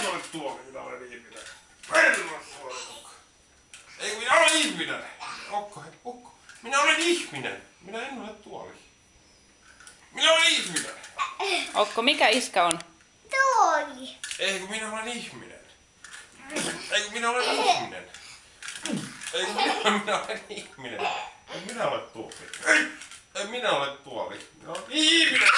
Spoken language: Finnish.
en ole tuoli, minä olen ihminen. En ole tuoli. Ei, minä olen ihminen. Okko, hei, ukko. Minä olen ihminen. Minä en ole tuoli. Minä olen ihminen. Okko, mikä iskä on? Tuoli. Ei, kun minä olen ihminen. Ei, kun minä olen ihminen. Ei, kun minä, minä olen ihminen. En minä ole tuoli. Ei, en minä ole tuoli. Minä olen ihminen.